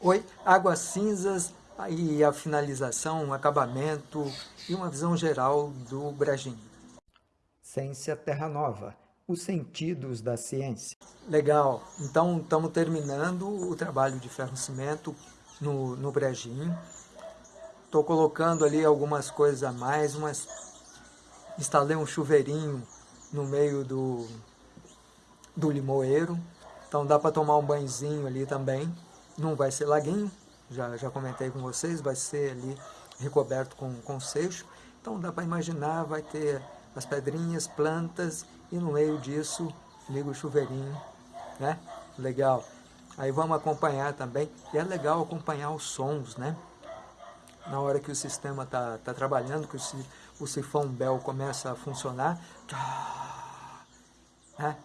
Oi, águas cinzas e a finalização, um acabamento e uma visão geral do Bragim. Ciência Terra Nova, os sentidos da ciência. Legal, então estamos terminando o trabalho de ferro-cimento no, no Brejinho. Estou colocando ali algumas coisas a mais, mas instalei um chuveirinho no meio do, do limoeiro, então dá para tomar um banhozinho ali também. Não vai ser laguinho, já, já comentei com vocês, vai ser ali recoberto com, com seixo. Então dá para imaginar, vai ter as pedrinhas, plantas e no meio disso liga o chuveirinho, né? Legal. Aí vamos acompanhar também, e é legal acompanhar os sons, né? Na hora que o sistema está tá trabalhando, que o, o sifão Bell começa a funcionar, né?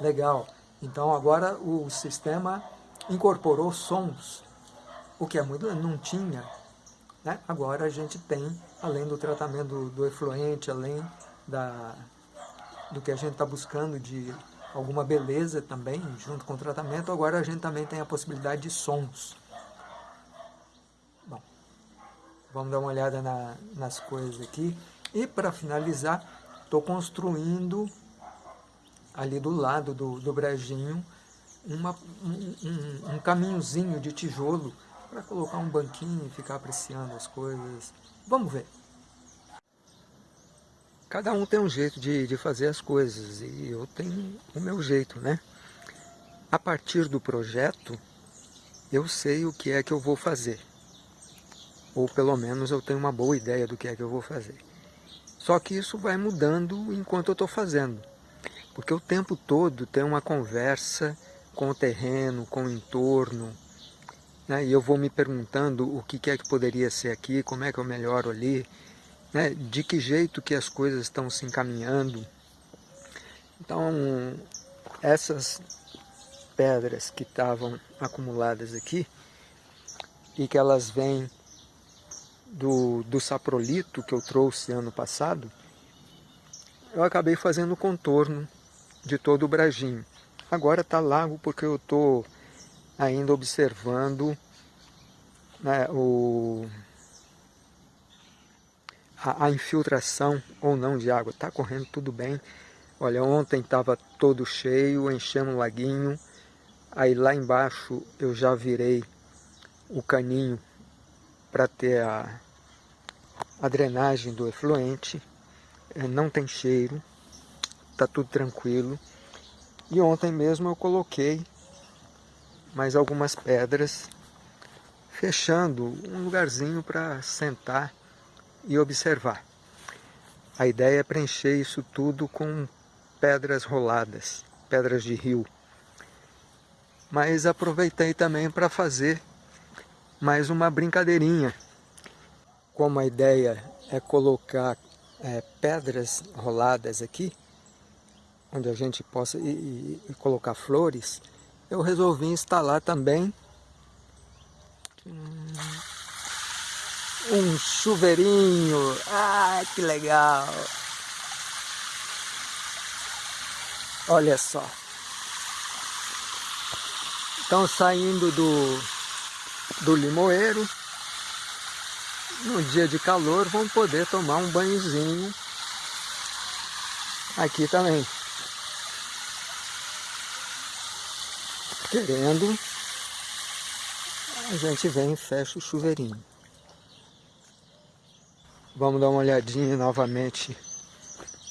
Legal. Então agora o sistema incorporou sons, o que é muito, não tinha. Né? Agora a gente tem, além do tratamento do, efluente, além da, do que a gente está buscando de alguma beleza também, junto com o tratamento, agora a gente também tem a possibilidade de sons. Bom, vamos dar uma olhada na, nas coisas aqui. E para finalizar, estou construindo ali do lado do, do brejinho uma, um, um, um caminhozinho de tijolo para colocar um banquinho e ficar apreciando as coisas. Vamos ver. Cada um tem um jeito de, de fazer as coisas e eu tenho o meu jeito, né? A partir do projeto, eu sei o que é que eu vou fazer. Ou pelo menos eu tenho uma boa ideia do que é que eu vou fazer. Só que isso vai mudando enquanto eu estou fazendo. Porque o tempo todo tem uma conversa com o terreno, com o entorno. Né? E eu vou me perguntando o que é que poderia ser aqui, como é que eu melhoro ali né, de que jeito que as coisas estão se encaminhando. Então, essas pedras que estavam acumuladas aqui, e que elas vêm do, do saprolito que eu trouxe ano passado, eu acabei fazendo o contorno de todo o brajinho. Agora está largo porque eu estou ainda observando né, o a, a infiltração ou não de água. Está correndo tudo bem. Olha, ontem estava todo cheio, enchendo o laguinho. Aí lá embaixo eu já virei o caninho para ter a, a drenagem do efluente. É, não tem cheiro, está tudo tranquilo. E ontem mesmo eu coloquei mais algumas pedras, fechando um lugarzinho para sentar e observar. A ideia é preencher isso tudo com pedras roladas, pedras de rio. Mas aproveitei também para fazer mais uma brincadeirinha. Como a ideia é colocar é, pedras roladas aqui, onde a gente possa e, colocar flores, eu resolvi instalar também um chuveirinho. Ah, que legal! Olha só. Estão saindo do, do limoeiro. No dia de calor vão poder tomar um banhozinho aqui também. Querendo, a gente vem e fecha o chuveirinho. Vamos dar uma olhadinha novamente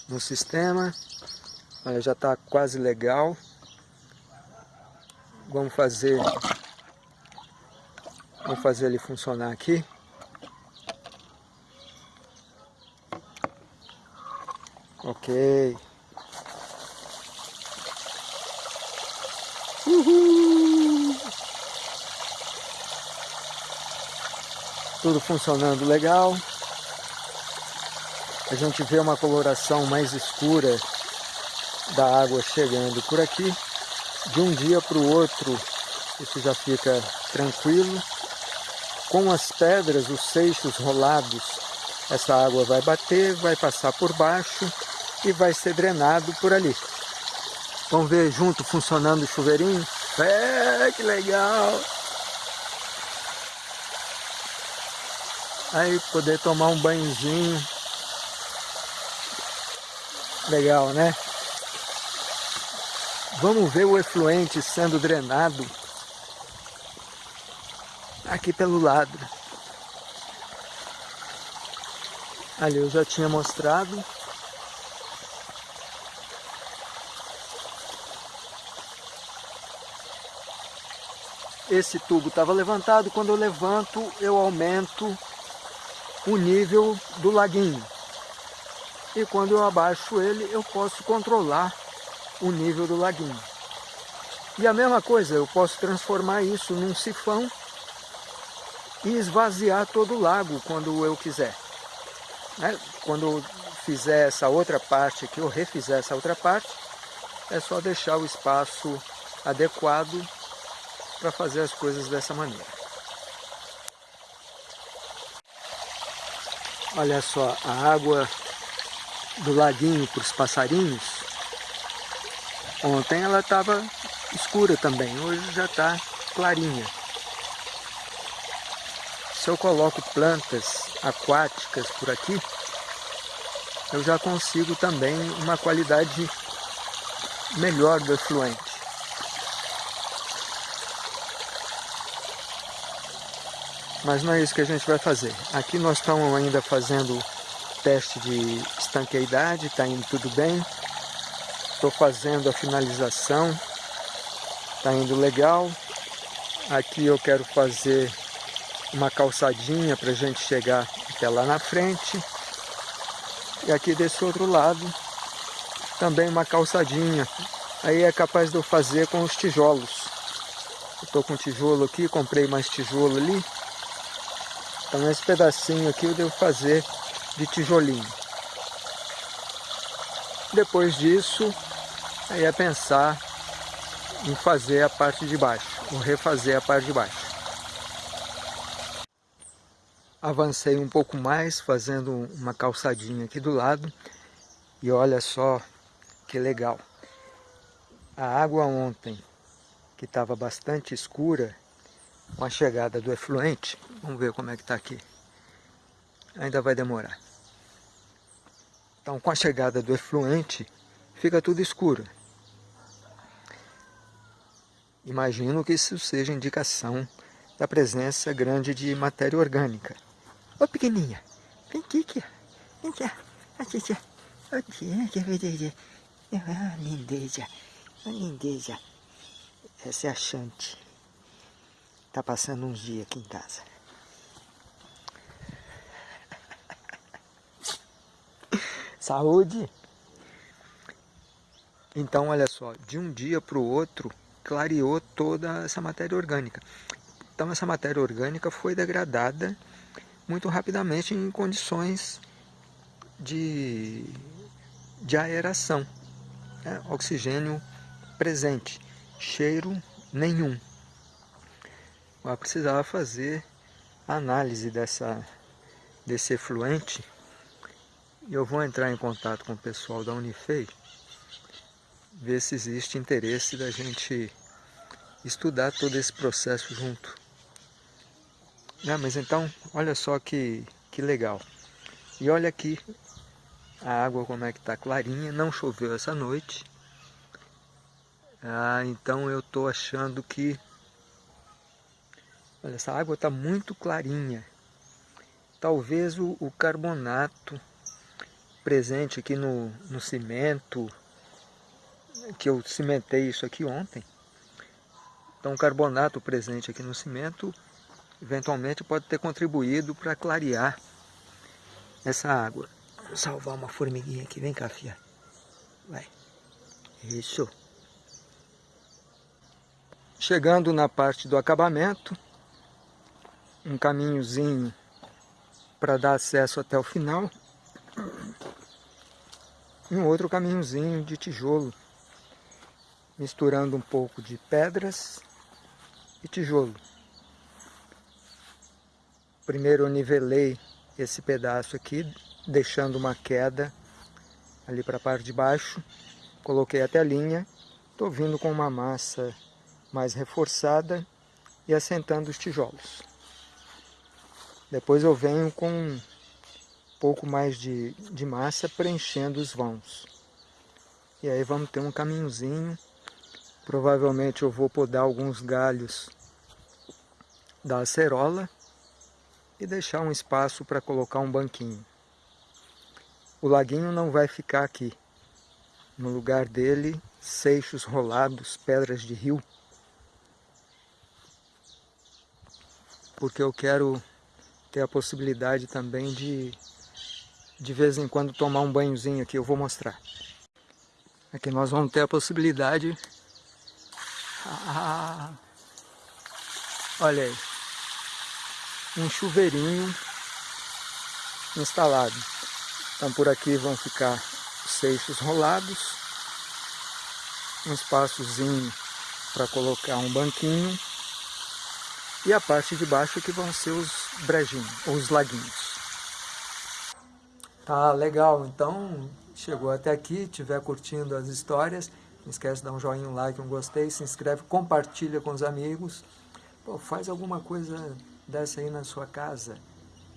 no sistema. Olha, já está quase legal. Vamos fazer, vamos fazer ele funcionar aqui. Ok. Tudo funcionando legal a gente vê uma coloração mais escura da água chegando por aqui. De um dia para o outro, isso já fica tranquilo. Com as pedras, os seixos rolados, essa água vai bater, vai passar por baixo e vai ser drenado por ali. Vamos ver junto funcionando o chuveirinho? É, que legal! Aí poder tomar um banhozinho. Legal, né? Vamos ver o efluente sendo drenado aqui pelo lado. Ali eu já tinha mostrado. Esse tubo estava levantado, quando eu levanto eu aumento o nível do laguinho. E quando eu abaixo ele, eu posso controlar o nível do laguinho. E a mesma coisa, eu posso transformar isso num sifão e esvaziar todo o lago quando eu quiser. Né? Quando eu fizer essa outra parte aqui, eu refizer essa outra parte, é só deixar o espaço adequado para fazer as coisas dessa maneira. Olha só, a água do laguinho para os passarinhos, ontem ela estava escura também, hoje já está clarinha. Se eu coloco plantas aquáticas por aqui, eu já consigo também uma qualidade melhor do efluente. Mas não é isso que a gente vai fazer. Aqui nós estamos ainda fazendo teste de estanqueidade, está indo tudo bem. Estou fazendo a finalização, está indo legal. Aqui eu quero fazer uma calçadinha para a gente chegar até lá na frente. E aqui desse outro lado também uma calçadinha. Aí é capaz de eu fazer com os tijolos. Estou com tijolo aqui, comprei mais tijolo ali. Então esse pedacinho aqui eu devo fazer de tijolinho. Depois disso, aí é pensar em fazer a parte de baixo, ou refazer a parte de baixo. Avancei um pouco mais, fazendo uma calçadinha aqui do lado, e olha só que legal. A água ontem, que estava bastante escura, com a chegada do efluente, vamos ver como é que está aqui. Ainda vai demorar. Então, com a chegada do efluente, fica tudo escuro. Imagino que isso seja indicação da presença grande de matéria orgânica. Ô pequenininha, vem aqui, aqui. vem cá, aqui, aqui. Aqui, ah, lindeza, lindeza. Essa é a Chante. Tá passando uns dias aqui em casa. Saúde! Então, olha só, de um dia para o outro, clareou toda essa matéria orgânica. Então, essa matéria orgânica foi degradada muito rapidamente em condições de, de aeração. Né? Oxigênio presente, cheiro nenhum. Eu precisava fazer análise dessa, desse efluente. Eu vou entrar em contato com o pessoal da Unifei, ver se existe interesse da gente estudar todo esse processo junto. Ah, mas então, olha só que, que legal. E olha aqui a água como é que está clarinha, não choveu essa noite. Ah, então eu estou achando que Olha, essa água está muito clarinha. Talvez o, o, carbonato presente aqui no, no cimento, que eu cimentei isso aqui ontem. Então o carbonato presente aqui no cimento, eventualmente pode ter contribuído para clarear essa água. Vou salvar uma formiguinha aqui, vem cá, fia. Vai. Isso. Chegando na parte do acabamento, um caminhozinho para dar acesso até o final. E um outro caminhozinho de tijolo misturando um pouco de pedras e tijolo. Primeiro eu nivelei esse pedaço aqui deixando uma queda ali para a parte de baixo. Coloquei até a linha. Estou vindo com uma massa mais reforçada e assentando os tijolos Depois eu venho com um pouco mais de, de massa preenchendo os vãos. E aí vamos ter um caminhozinho. Provavelmente eu vou podar alguns galhos da acerola e deixar um espaço para colocar um banquinho. O laguinho não vai ficar aqui. No lugar dele, seixos rolados, pedras de rio. Porque eu quero ter a possibilidade também de de vez em quando tomar um banhozinho aqui, eu vou mostrar. Aqui nós vamos ter a possibilidade... Ah, olha aí, um chuveirinho instalado. Então por aqui vão ficar os seixos rolados, um espaçozinho para colocar um banquinho e a parte de baixo que vão ser os brejinhos, ou os laguinhos. Tá legal, então chegou até aqui, estiver curtindo as histórias, não esquece de dar um joinha, um like, um gostei, se inscreve, compartilha com os amigos. Pô, faz alguma coisa dessa aí na sua casa,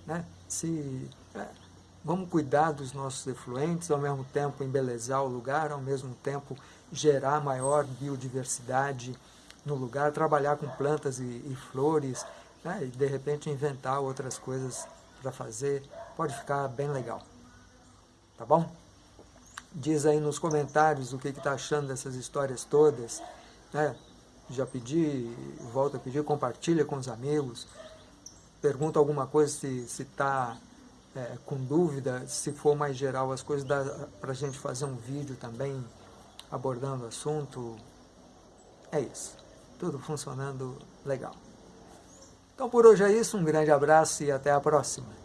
né? Se, é, vamos cuidar dos nossos efluentes, ao mesmo tempo embelezar o lugar, ao mesmo tempo gerar maior biodiversidade no lugar, trabalhar com plantas e, e flores, né? e de repente inventar outras coisas para fazer, pode ficar bem legal. Tá bom? Diz aí nos comentários o que está achando dessas histórias todas. Né? Já pedi, volto a pedir, compartilha com os amigos. Pergunta alguma coisa se está é, com dúvida, se for mais geral as coisas, dá para a gente fazer um vídeo também abordando o assunto. É isso. Tudo funcionando legal. Então por hoje é isso, um grande abraço e até a próxima.